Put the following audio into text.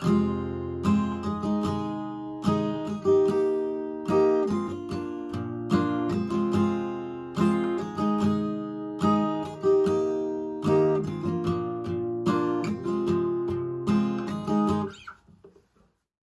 Oh.